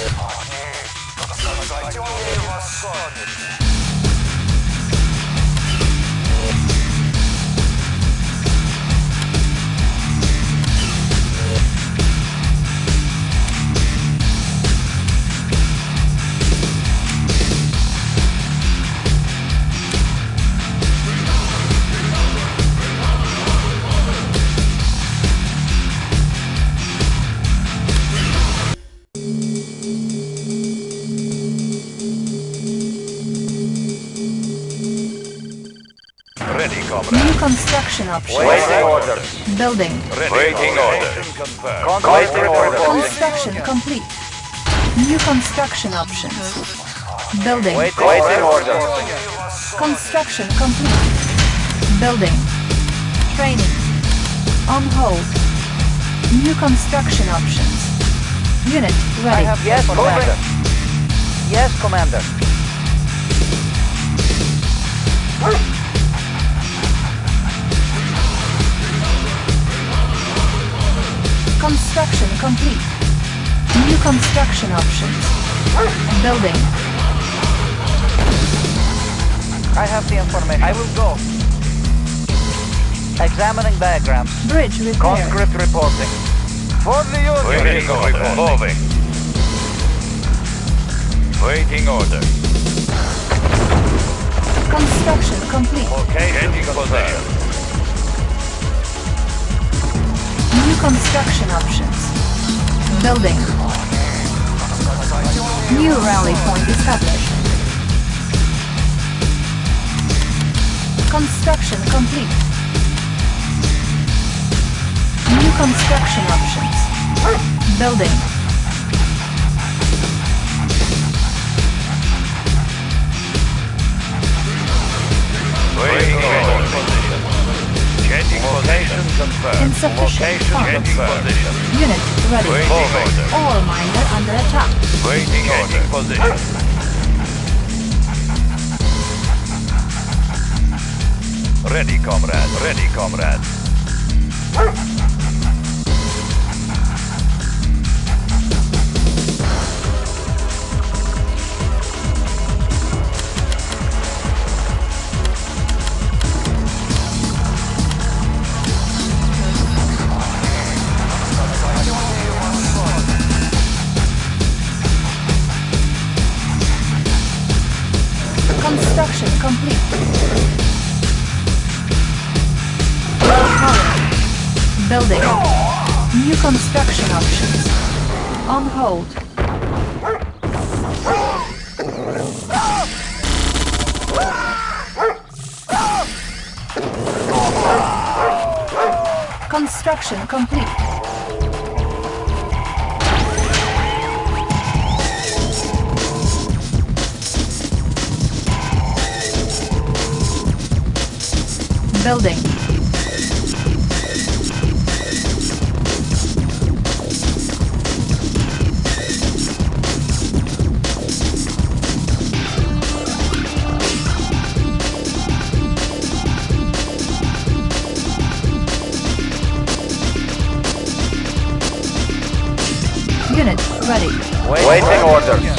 Ready, New construction options. Waiting orders. Building. Ready, Waiting comrade. order. Confirmed. Waiting orders. Construction complete. New construction options. Building. Waiting orders. Construction complete. Building. Training. On hold. New construction options. Unit ready. Yes, Commander. Yes, Commander. Construction complete. New construction options. Building. I have the information. I will go. Examining diagrams. Bridge repaired. Conscript reporting. For the Union. Ready, comrade. Moving. Waiting order. Construction complete. Okay, Changing position. New construction options. Building. New rally point established. Construction complete. New construction options. Building. Waiting order. Changing position confirmed. Insufficient funds. Unit ready. Waiting order. Ore miner under attack. Waiting order. position. Ready, comrade. Ready, comrade. Construction complete. Building. New construction options. On hold. Construction complete. Building. Unit ready. Waiting orders.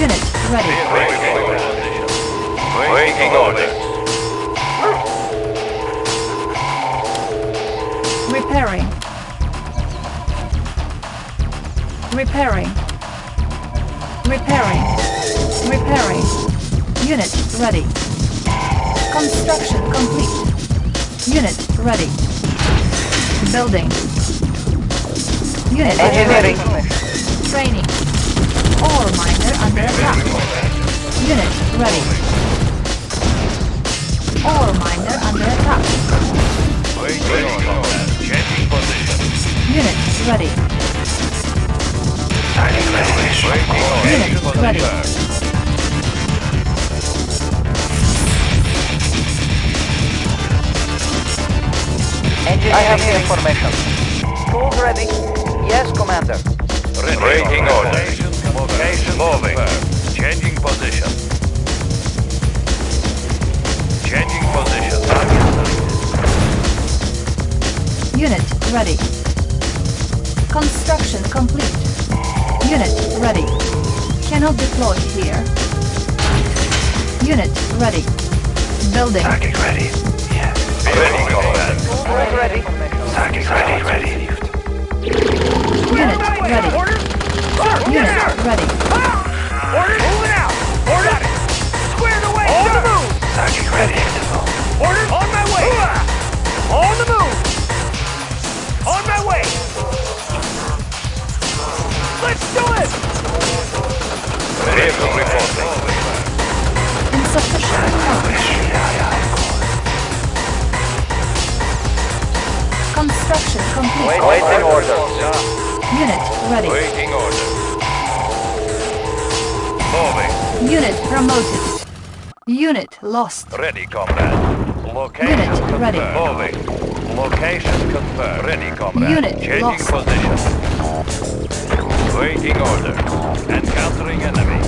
Unit ready. Waiting orders. Repairing. Repairing. Repairing. Repairing. Unit ready. Construction complete. Unit ready. Building. Unit Engineering. ready. Training. Ore miner under attack. Unit ready. Ore miner under attack. Changing position. Unit ready. Waiting orders. Unit ready. I have the information. Tools ready. Yes, Commander. Ready. Waiting orders. Location moving. Changing position. Changing position. Target selected. Unit ready. Construction complete. Unit ready. Cannot deploy here. Unit ready. Building. ready. Yes. Ready, combat. Tools ready. Target ready. Ready. Unit ready. Unit ready. Ah! Orders! Moving out! Orders! Squared away, On the move! Target ready. Orders! On my way! On the move! On my way! Let's do it! Vehicle reporting. Insufficient funds. Construction complete. Waiting orders. Unit ready. Waiting order. Moving. Unit promoted. Unit lost. Ready, comrade. Location Unit confirmed. ready. Moving. Location confirmed. Ready, comrade. Unit Changing lost. position. Waiting order. Encountering enemy.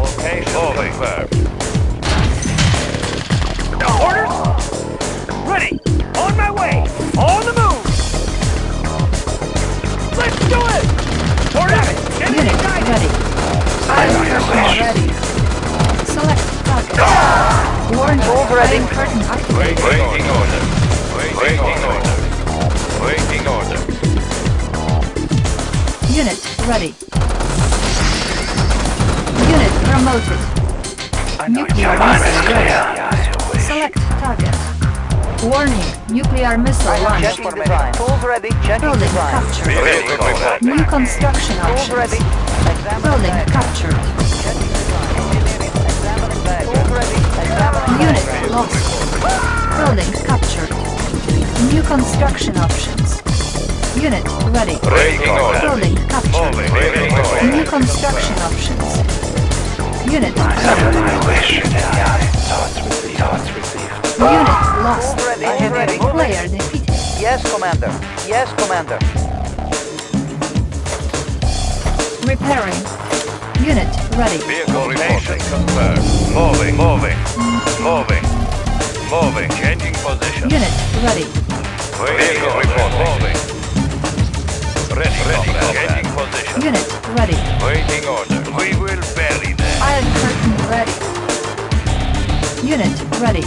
Location confirmed. Nuclear missile ready. Select target. Warning. Nuclear missile launched. Tools ready. Checking Building design. captured. Vehicle. New construction Tools ready. options. Examining Building bag. captured. Checking design. Engineering. Examining bag. Tools ready. Examining Unit bag. lost. Building captured. New construction options. Unit ready. Waiting order. Building captured. New construction options. Unit ready. Unit lost. Tools ready. Player defeated. Yes, Commander. Yes, Commander. Repairing. Unit ready. Vehicle location confirmed. Moving. Moving. Moving. Moving. Changing position. Unit ready. Vehicle reporting. Moving. Ready. Ready. Changing position. Unit ready. Waiting order. We will Unit ready.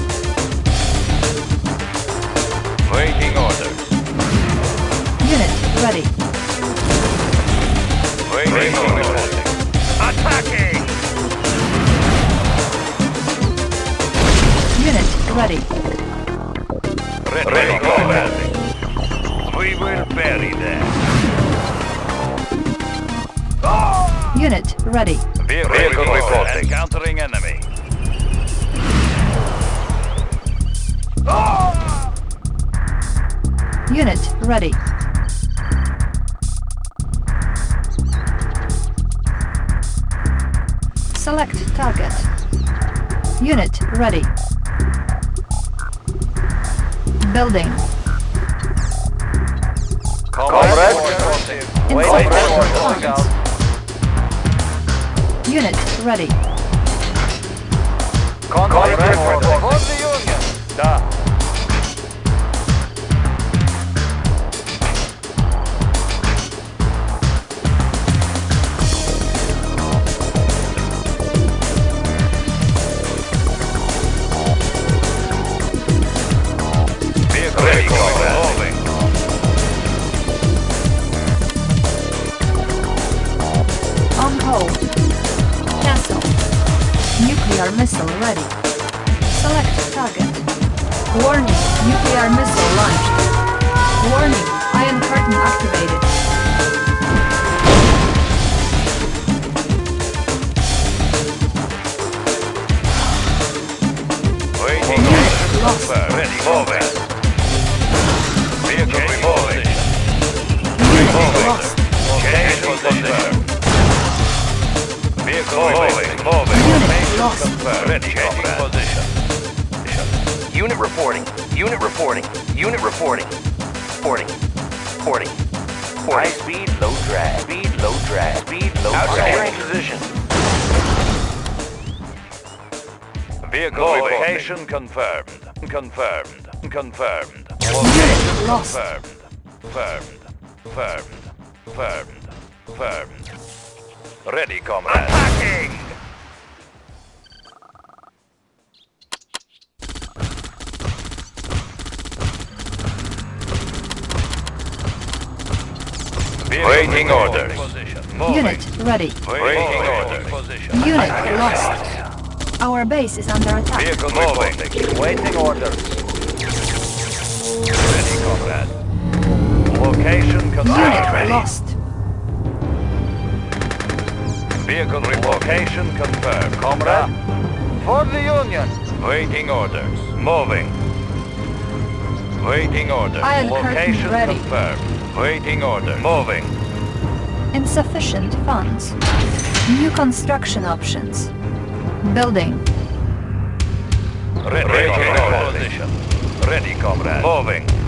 Waiting orders. Unit ready. Waiting, orders. Attacking! Unit ready. Ready, ready. We will bury them. Unit ready. Vehicle reporting. Encountering enemy. Unit ready. Select target. Unit ready. Building. Comrade. Funds. Unit ready. Comrade Nuclear missile ready. Select target. Warning. Nuclear missile launched. Warning. Iron curtain activated. Waiting lost. Ready. Moving. Unit reporting. Unit reporting. Reporting. Reporting. High speed, low drag. Speed, low drag. Speed, low drag. position. Vehicle location confirmed. Confirmed. Confirmed. Unit lost. Confirmed. Confirmed. Confirmed. Confirmed. Confirmed. Ready, comrade. Attacking! Waiting orders. Unit ready. Waiting orders. Unit lost. Our base is under attack. Vehicle moving. Waiting orders. Ready, comrade. Location Unit confirmed. lost. Vehicle report. Location confirmed. Comrade. For the Union. Waiting orders. Moving. Waiting orders. Iron curtain Location ready. confirmed. Waiting order. Moving. Insufficient funds. New construction options. Building. Ready, Ready comrade. Position. Ready, comrade. Moving.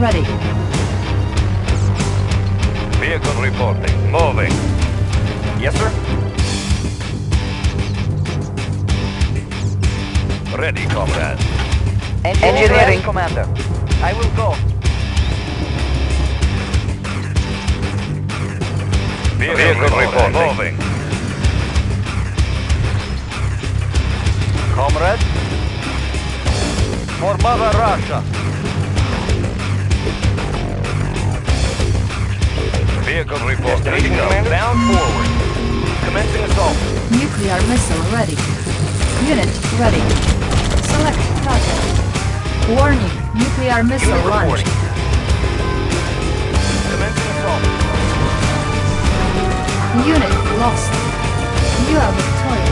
Ready. Vehicle reporting. Moving. Yes, sir. Ready, comrade. Engineering commander. I will go. Vehicle, reporting. Moving. Comrade. For Mother Russia. Vehicle reporting. Bound forward. Commencing assault. Nuclear missile ready. Unit ready. Select target. Warning. Nuclear missile Unit launched. reporting. Commencing assault. Unit lost. You are victorious.